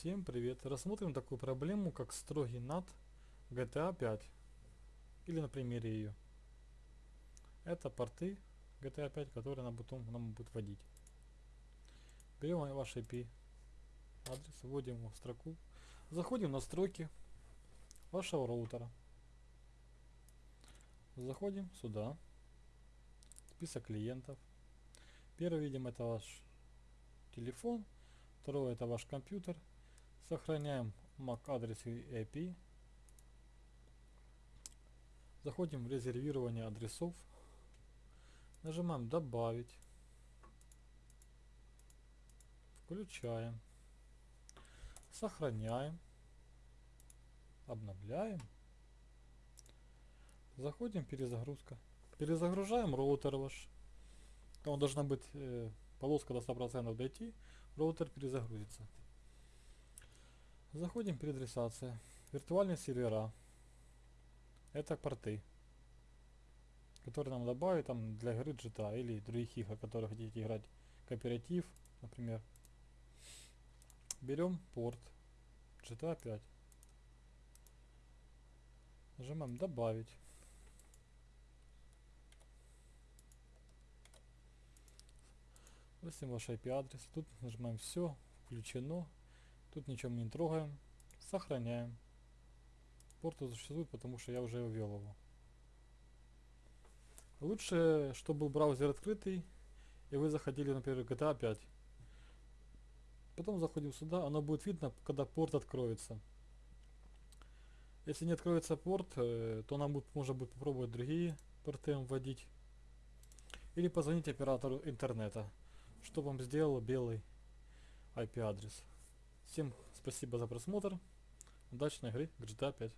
Всем привет! Рассмотрим такую проблему, как строгий над GTA 5. Или на примере ее. Это порты GTA 5, которые нам потом нам будут вводить. Берем ваш IP адрес, вводим его в строку. Заходим в настройки вашего роутера. Заходим сюда. Список клиентов. Первый видим это ваш телефон. Второе это ваш компьютер. Сохраняем MAC адрес и IP. Заходим в резервирование адресов. Нажимаем добавить. Включаем. Сохраняем. Обновляем. Заходим перезагрузка. Перезагружаем роутер ваш. Там должна быть э, полоска до 100% дойти. Роутер перезагрузится. Заходим переадресация. Виртуальные сервера. Это порты. Которые нам добавят там для игры GTA или других игр, которые хотите играть. Кооператив, например. Берем порт GTA 5. Нажимаем добавить. Вводим ваш IP адрес. Тут нажимаем все, включено. Тут ничем не трогаем. Сохраняем. Порт существует, потому что я уже ввел его. Лучше, чтобы был браузер открытый, и вы заходили, например, GTA 5. Потом заходим сюда, оно будет видно, когда порт откроется. Если не откроется порт, э, то нам будет, можно будет попробовать другие порты вводить. Или позвонить оператору интернета, чтобы он сделал белый IP адрес. Всем спасибо за просмотр. Удачной игры GTA 5.